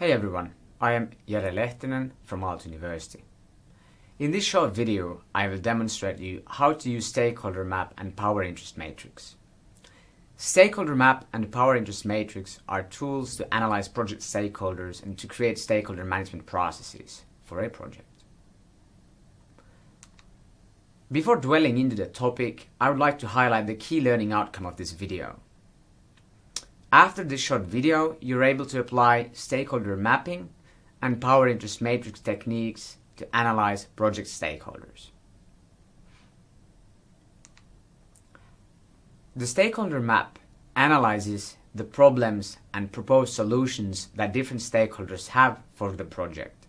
Hey everyone, I am Jere Lehtinen from Aalto University. In this short video, I will demonstrate you how to use Stakeholder Map and Power Interest Matrix. Stakeholder Map and Power Interest Matrix are tools to analyze project stakeholders and to create stakeholder management processes for a project. Before dwelling into the topic, I would like to highlight the key learning outcome of this video. After this short video, you're able to apply stakeholder mapping and power interest matrix techniques to analyze project stakeholders. The stakeholder map analyzes the problems and proposed solutions that different stakeholders have for the project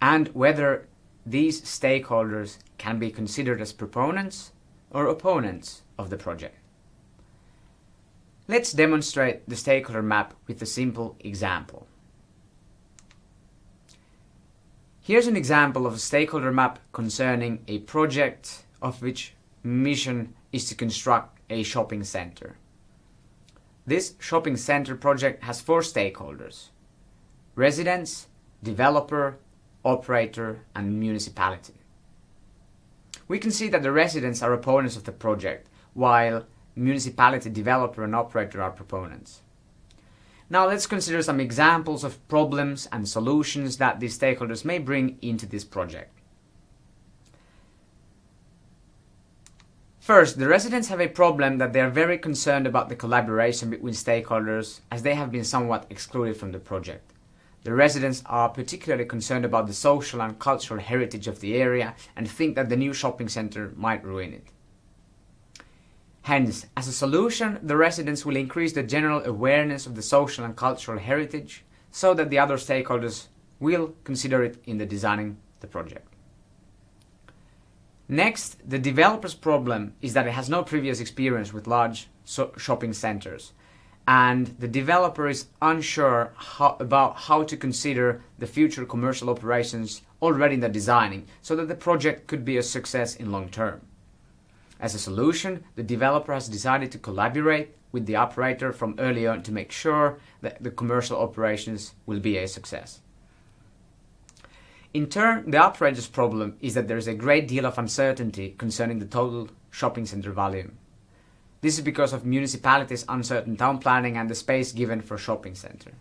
and whether these stakeholders can be considered as proponents or opponents of the project. Let's demonstrate the stakeholder map with a simple example. Here's an example of a stakeholder map concerning a project of which mission is to construct a shopping center. This shopping center project has four stakeholders. Residents, developer, operator and municipality. We can see that the residents are opponents of the project, while municipality developer and operator are proponents. Now let's consider some examples of problems and solutions that these stakeholders may bring into this project. First, the residents have a problem that they are very concerned about the collaboration between stakeholders as they have been somewhat excluded from the project. The residents are particularly concerned about the social and cultural heritage of the area and think that the new shopping centre might ruin it. Hence, as a solution, the residents will increase the general awareness of the social and cultural heritage so that the other stakeholders will consider it in the designing the project. Next, the developer's problem is that it has no previous experience with large so shopping centers and the developer is unsure how, about how to consider the future commercial operations already in the designing so that the project could be a success in long term. As a solution, the developer has decided to collaborate with the operator from early on to make sure that the commercial operations will be a success. In turn, the operator's problem is that there is a great deal of uncertainty concerning the total shopping center volume. This is because of municipalities' uncertain town planning and the space given for shopping center.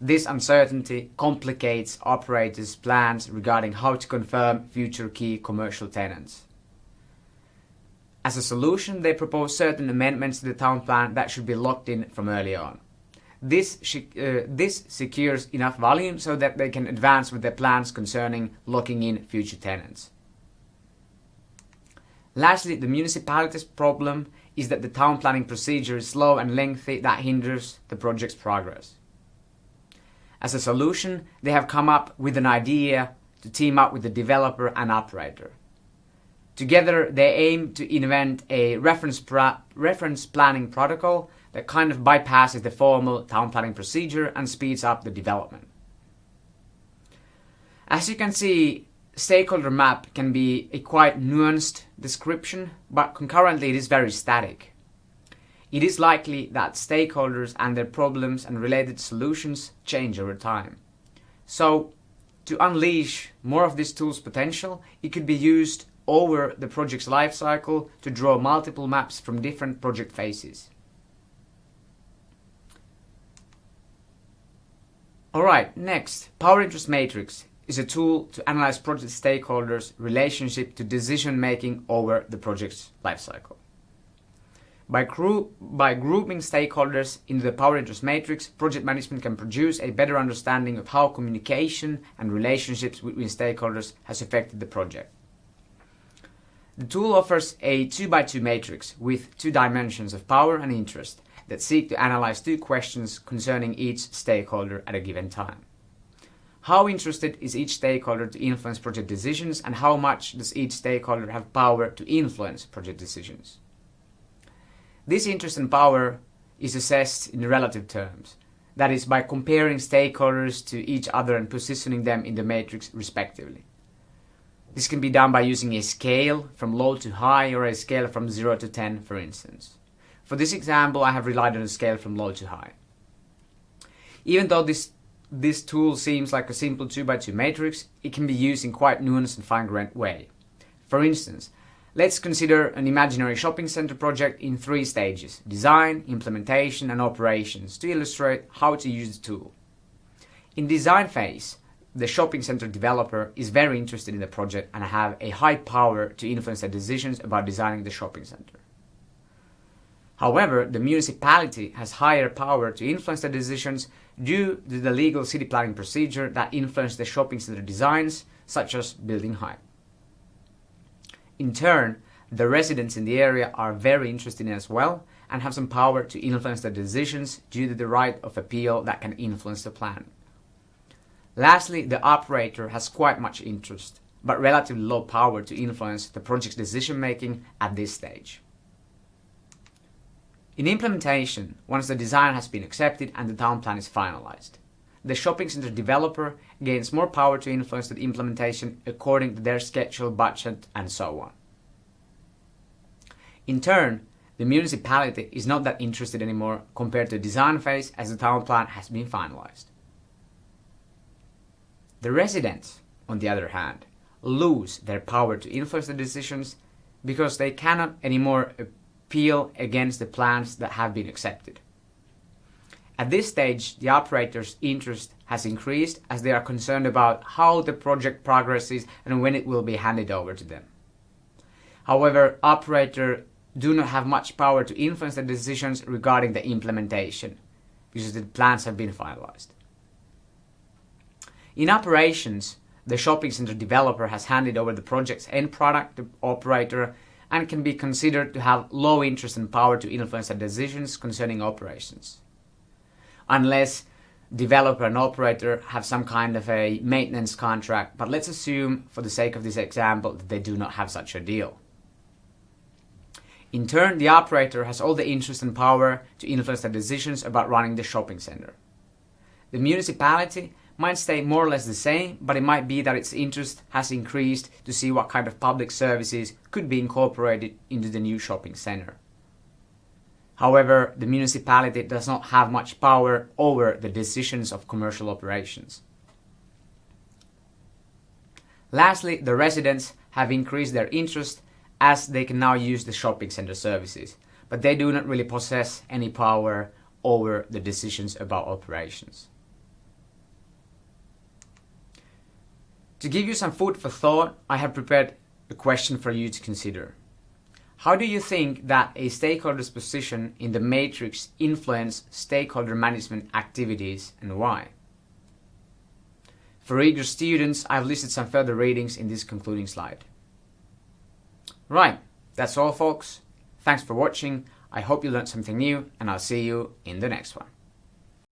This uncertainty complicates operators' plans regarding how to confirm future key commercial tenants. As a solution, they propose certain amendments to the town plan that should be locked in from early on. This, uh, this secures enough volume so that they can advance with their plans concerning locking in future tenants. Lastly, the municipality's problem is that the town planning procedure is slow and lengthy that hinders the project's progress. As a solution, they have come up with an idea to team up with the developer and operator. Together, they aim to invent a reference, reference planning protocol that kind of bypasses the formal town planning procedure and speeds up the development. As you can see, stakeholder map can be a quite nuanced description, but concurrently it is very static. It is likely that stakeholders and their problems and related solutions change over time. So, to unleash more of this tool's potential, it could be used over the project's lifecycle to draw multiple maps from different project phases. Alright, next, Power Interest Matrix is a tool to analyze project stakeholders' relationship to decision making over the project's lifecycle. By, by grouping stakeholders into the power interest matrix, project management can produce a better understanding of how communication and relationships between stakeholders has affected the project. The tool offers a 2x2 matrix with two dimensions of power and interest that seek to analyze two questions concerning each stakeholder at a given time. How interested is each stakeholder to influence project decisions and how much does each stakeholder have power to influence project decisions? This interest and power is assessed in relative terms, that is by comparing stakeholders to each other and positioning them in the matrix respectively. This can be done by using a scale from low to high or a scale from 0 to 10 for instance. For this example I have relied on a scale from low to high. Even though this this tool seems like a simple 2x2 matrix, it can be used in quite nuanced and fine-grained way. For instance, let's consider an imaginary shopping center project in three stages, design, implementation and operations, to illustrate how to use the tool. In design phase, the shopping center developer is very interested in the project and have a high power to influence the decisions about designing the shopping center. However, the municipality has higher power to influence the decisions due to the legal city planning procedure that influence the shopping center designs, such as building height. In turn, the residents in the area are very interested in as well and have some power to influence the decisions due to the right of appeal that can influence the plan. Lastly, the operator has quite much interest, but relatively low power to influence the project's decision making at this stage. In implementation, once the design has been accepted and the town plan is finalized, the shopping center developer gains more power to influence the implementation according to their schedule, budget, and so on. In turn, the municipality is not that interested anymore compared to the design phase as the town plan has been finalized. The residents, on the other hand, lose their power to influence the decisions because they cannot anymore appeal against the plans that have been accepted. At this stage, the operator's interest has increased as they are concerned about how the project progresses and when it will be handed over to them. However, operators do not have much power to influence the decisions regarding the implementation because the plans have been finalized. In operations, the shopping center developer has handed over the project's end product to operator and can be considered to have low interest and power to influence the decisions concerning operations. Unless developer and operator have some kind of a maintenance contract, but let's assume for the sake of this example that they do not have such a deal. In turn, the operator has all the interest and power to influence the decisions about running the shopping center. The municipality might stay more or less the same, but it might be that its interest has increased to see what kind of public services could be incorporated into the new shopping center. However, the municipality does not have much power over the decisions of commercial operations. Lastly, the residents have increased their interest as they can now use the shopping center services, but they do not really possess any power over the decisions about operations. To give you some food for thought, I have prepared a question for you to consider. How do you think that a stakeholder's position in the matrix influence stakeholder management activities and why? For eager students, I've listed some further readings in this concluding slide. Right, that's all folks. Thanks for watching. I hope you learned something new and I'll see you in the next one.